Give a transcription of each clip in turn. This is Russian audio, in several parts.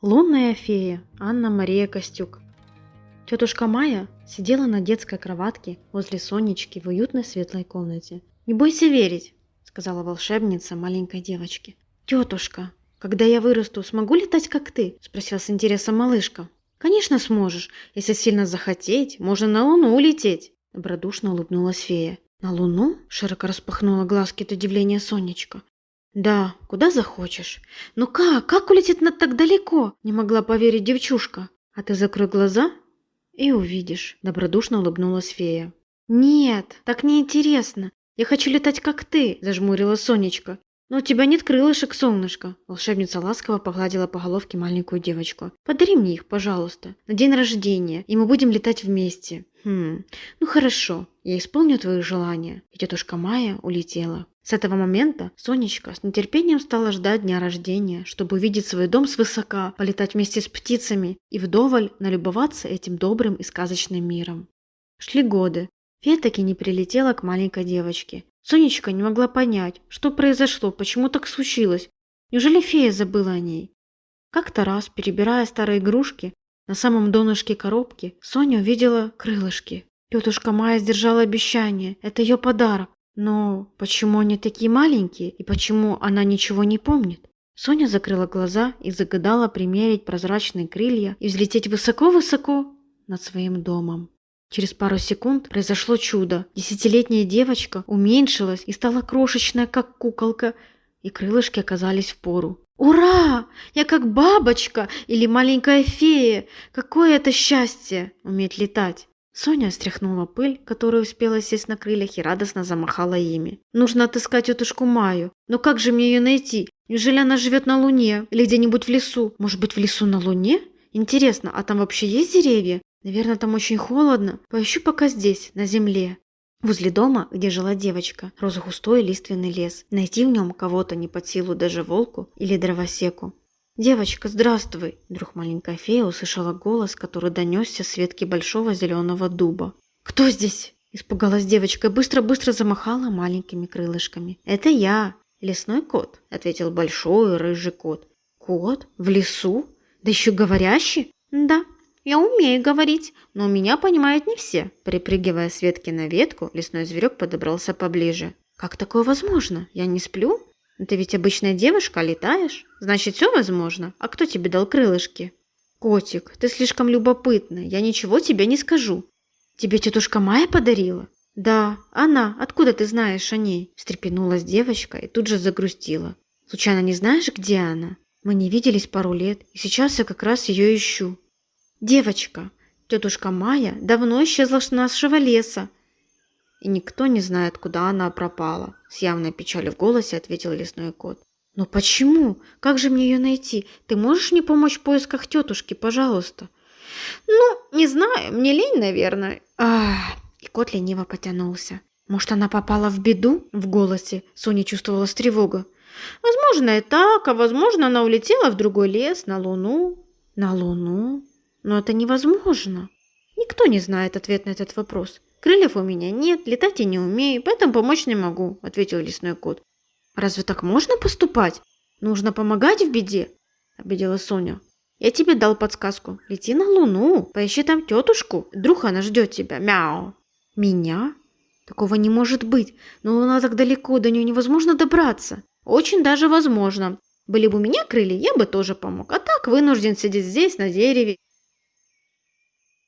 Лунная фея Анна-Мария Костюк. Тетушка Майя сидела на детской кроватке возле Сонечки в уютной светлой комнате. «Не бойся верить», — сказала волшебница маленькой девочке. «Тетушка, когда я вырасту, смогу летать, как ты?» — спросила с интересом малышка. «Конечно сможешь. Если сильно захотеть, можно на Луну улететь», — добродушно улыбнулась фея. «На Луну?» — широко распахнула глазки от удивления Сонечка. «Да, куда захочешь. Но как? Как улететь над так далеко?» Не могла поверить девчушка. «А ты закрой глаза и увидишь», – добродушно улыбнулась фея. «Нет, так неинтересно. Я хочу летать, как ты», – зажмурила Сонечка. «Но у тебя нет крылышек, солнышко!» Волшебница ласково погладила по головке маленькую девочку. «Подари мне их, пожалуйста, на день рождения, и мы будем летать вместе». «Хм, ну хорошо, я исполню твои желания». И тетушка Майя улетела. С этого момента Сонечка с нетерпением стала ждать дня рождения, чтобы увидеть свой дом свысока, полетать вместе с птицами и вдоволь налюбоваться этим добрым и сказочным миром. Шли годы. Фея таки не прилетела к маленькой девочке. Сонечка не могла понять, что произошло, почему так случилось. Неужели фея забыла о ней? Как-то раз, перебирая старые игрушки, на самом донышке коробки Соня увидела крылышки. Тетушка Майя сдержала обещание, это ее подарок. Но почему они такие маленькие и почему она ничего не помнит? Соня закрыла глаза и загадала примерить прозрачные крылья и взлететь высоко-высоко над своим домом. Через пару секунд произошло чудо. Десятилетняя девочка уменьшилась и стала крошечная, как куколка, и крылышки оказались в пору. «Ура! Я как бабочка или маленькая фея! Какое это счастье уметь летать!» Соня стряхнула пыль, которая успела сесть на крыльях, и радостно замахала ими. «Нужно отыскать тетушку Маю. Но как же мне ее найти? Неужели она живет на Луне? Или где-нибудь в лесу? Может быть, в лесу на Луне? Интересно, а там вообще есть деревья? Наверное, там очень холодно. Поищу пока здесь, на земле». Возле дома, где жила девочка, рос густой лиственный лес. Найти в нем кого-то не под силу даже волку или дровосеку. «Девочка, здравствуй!» Вдруг маленькая фея услышала голос, который донесся с ветки большого зеленого дуба. «Кто здесь?» Испугалась девочка и быстро-быстро замахала маленькими крылышками. «Это я, лесной кот», — ответил большой рыжий кот. «Кот? В лесу? Да еще говорящий?» «Да, я умею говорить, но меня понимают не все». Припрыгивая с ветки на ветку, лесной зверек подобрался поближе. «Как такое возможно? Я не сплю?» Но ты ведь обычная девушка, летаешь? Значит, все возможно. А кто тебе дал крылышки? Котик, ты слишком любопытная. Я ничего тебе не скажу. Тебе тетушка Майя подарила? Да, она. Откуда ты знаешь о ней? Встрепенулась девочка и тут же загрустила. Случайно не знаешь, где она? Мы не виделись пару лет, и сейчас я как раз ее ищу. Девочка, тетушка Майя давно исчезла с нашего леса и никто не знает, куда она пропала», – с явной печалью в голосе ответил лесной кот. «Но почему? Как же мне ее найти? Ты можешь мне помочь в поисках тетушки, пожалуйста?» «Ну, не знаю, мне лень, наверное». Ах, и кот лениво потянулся. «Может, она попала в беду?» В голосе Соня чувствовала тревогу. «Возможно, и так, а возможно, она улетела в другой лес, на Луну». «На Луну? Но это невозможно». Никто не знает ответ на этот вопрос. «Крыльев у меня нет, летать я не умею, поэтому помочь не могу», – ответил лесной кот. «Разве так можно поступать? Нужно помогать в беде», – обидела Соня. «Я тебе дал подсказку. Лети на Луну, поищи там тетушку. Вдруг она ждет тебя. Мяу». «Меня? Такого не может быть. Но Луна так далеко, до нее невозможно добраться». «Очень даже возможно. Были бы у меня крылья, я бы тоже помог. А так вынужден сидеть здесь, на дереве,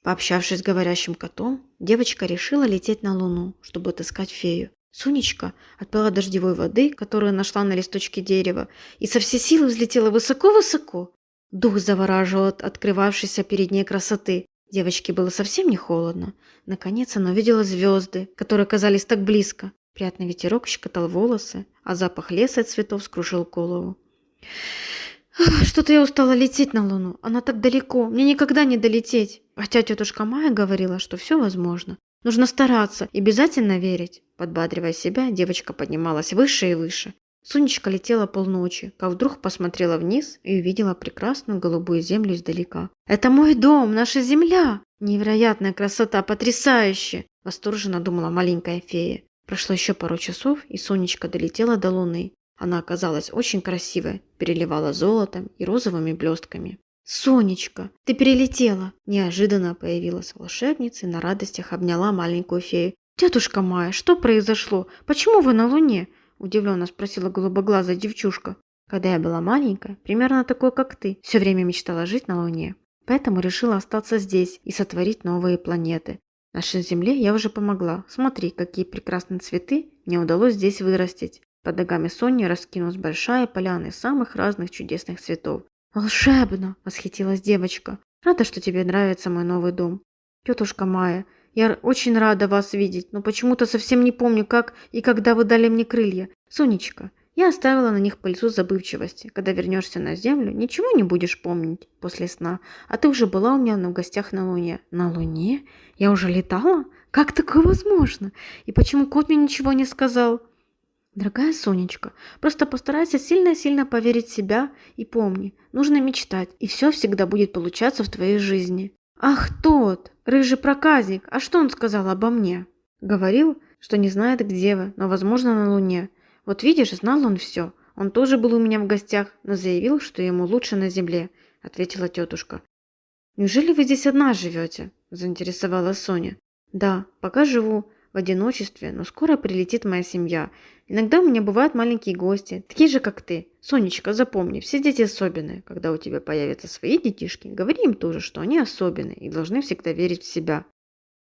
Пообщавшись с говорящим котом, девочка решила лететь на Луну, чтобы отыскать фею. Сонечка отпила дождевой воды, которую нашла на листочке дерева, и со всей силы взлетела высоко-высоко. Дух завораживал от открывавшейся перед ней красоты. Девочке было совсем не холодно. Наконец она увидела звезды, которые казались так близко. Приятный ветерок щекотал волосы, а запах леса и цветов скружил голову. Что-то я устала лететь на Луну. Она так далеко. Мне никогда не долететь. Хотя тетушка Майя говорила, что все возможно. Нужно стараться и обязательно верить. Подбадривая себя, девочка поднималась выше и выше. Сонечка летела полночи, как вдруг посмотрела вниз и увидела прекрасную голубую землю издалека. «Это мой дом, наша земля! Невероятная красота, потрясающе!» Восторженно думала маленькая фея. Прошло еще пару часов, и Сонечка долетела до Луны. Она оказалась очень красивой, переливала золотом и розовыми блестками. «Сонечка, ты перелетела!» Неожиданно появилась волшебница и на радостях обняла маленькую фею. «Тетушка Майя, что произошло? Почему вы на Луне?» Удивленно спросила голубоглазая девчушка. «Когда я была маленькая, примерно такой, как ты, все время мечтала жить на Луне. Поэтому решила остаться здесь и сотворить новые планеты. Нашей Земле я уже помогла. Смотри, какие прекрасные цветы мне удалось здесь вырастить. Под ногами Сони раскинулась большая поляна из самых разных чудесных цветов. «Волшебно!» – восхитилась девочка. «Рада, что тебе нравится мой новый дом. Тетушка Майя, я очень рада вас видеть, но почему-то совсем не помню, как и когда вы дали мне крылья. Сонечка, я оставила на них пыльцу забывчивости. Когда вернешься на землю, ничего не будешь помнить после сна. А ты уже была у меня в гостях на Луне. На Луне? Я уже летала? Как такое возможно? И почему кот мне ничего не сказал? Дорогая Сонечка, просто постарайся сильно-сильно поверить в себя и помни, нужно мечтать, и все всегда будет получаться в твоей жизни. Ах, тот, рыжий проказник, а что он сказал обо мне? Говорил, что не знает, где вы, но, возможно, на Луне. Вот видишь, знал он все. Он тоже был у меня в гостях, но заявил, что ему лучше на земле, ответила тетушка. Неужели вы здесь одна живете? заинтересовалась Соня. Да, пока живу в одиночестве, но скоро прилетит моя семья. Иногда у меня бывают маленькие гости, такие же, как ты. Сонечка, запомни, все дети особенные. Когда у тебя появятся свои детишки, говори им тоже, что они особенные и должны всегда верить в себя.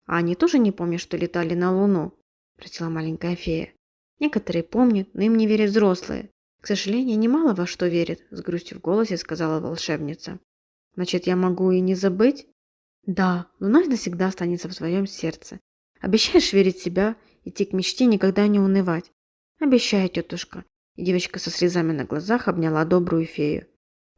А они тоже не помнят, что летали на Луну? Спросила маленькая фея. Некоторые помнят, но им не верят взрослые. К сожалению, немало во что верят, с грустью в голосе сказала волшебница. Значит, я могу и не забыть? Да, Луна навсегда останется в своем сердце. Обещаешь верить в себя, идти к мечте, никогда не унывать? Обещаю, тетушка. И девочка со слезами на глазах обняла добрую фею.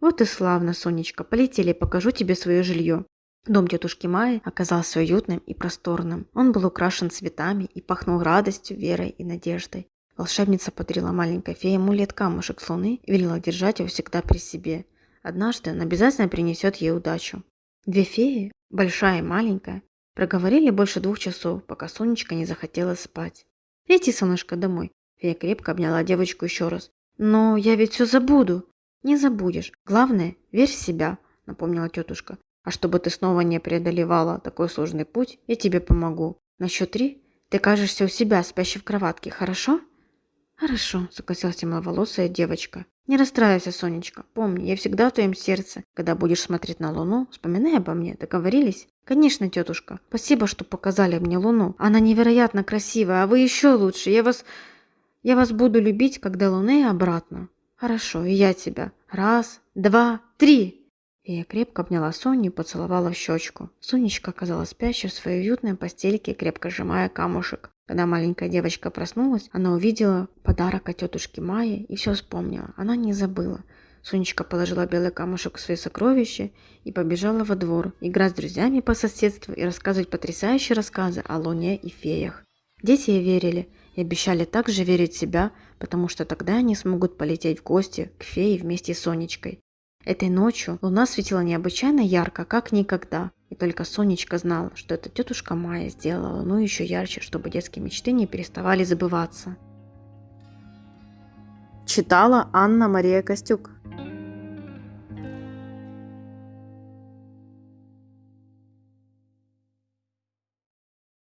Вот и славно, Сонечка, полетели, покажу тебе свое жилье. Дом тетушки Майи оказался уютным и просторным. Он был украшен цветами и пахнул радостью, верой и надеждой. Волшебница подарила маленькой фее амулет-камушек с луны и велела держать его всегда при себе. Однажды он обязательно принесет ей удачу. Две феи, большая и маленькая, Проговорили больше двух часов, пока Сонечка не захотела спать. «Лети, солнышко, домой». Фея крепко обняла девочку еще раз. «Но я ведь все забуду». «Не забудешь. Главное, верь в себя», – напомнила тетушка. «А чтобы ты снова не преодолевала такой сложный путь, я тебе помогу. На счет три ты кажешься у себя, спящей в кроватке, хорошо?» «Хорошо», – согласилась темноволосая девочка. «Не расстраивайся, Сонечка. Помни, я всегда в твоем сердце. Когда будешь смотреть на Луну, вспоминай обо мне. Договорились?» «Конечно, тетушка. Спасибо, что показали мне Луну. Она невероятно красивая, а вы еще лучше. Я вас... Я вас буду любить, когда Луны обратно». «Хорошо, и я тебя. Раз, два, три!» И я крепко обняла Соню и поцеловала в щечку. Сонечка оказалась спящей в своей уютной постельке, крепко сжимая камушек. Когда маленькая девочка проснулась, она увидела подарок от тетушки Майи и все вспомнила. Она не забыла. Сонечка положила белый камушек в свои сокровища и побежала во двор, играть с друзьями по соседству и рассказывать потрясающие рассказы о луне и феях. Дети ей верили и обещали также верить в себя, потому что тогда они смогут полететь в гости к фее вместе с Сонечкой. Этой ночью луна светила необычайно ярко, как никогда. И только Сонечка знала, что эта тетушка Майя сделала луну еще ярче, чтобы детские мечты не переставали забываться. Читала Анна Мария Костюк.